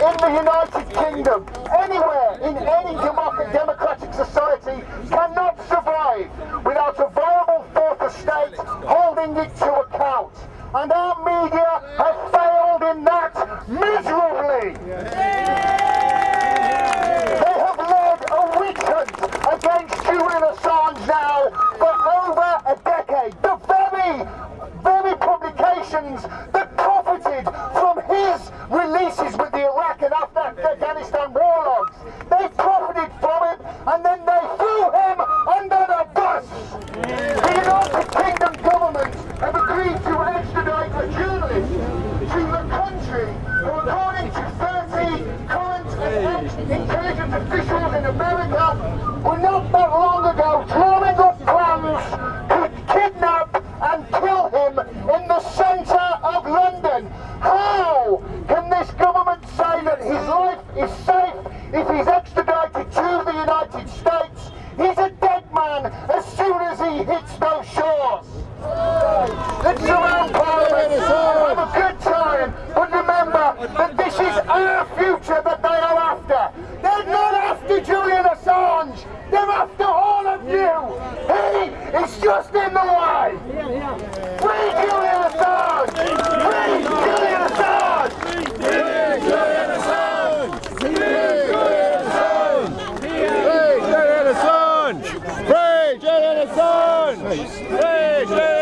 in the United Kingdom, anywhere in any democratic society, cannot survive without a viable fourth estate holding it to account. And our media have failed in that miserably. They have led a witch hunt against Julian Assange now for over a decade. The very, very publications Afghanistan war logs, they profited from it and then they threw him under the bus. The United Kingdom government have agreed to extradite a journalist to the country who, according to 30 current and ex-intelligence officials in America, were not is safe if he's extradited to the United States. He's a dead man as soon as he hits those shores. Let's Parliament have a good time, but remember that this is our future that they are after. They're not after Julian Assange, they're after all of you. He is just in the way. É isso. Ei, gente!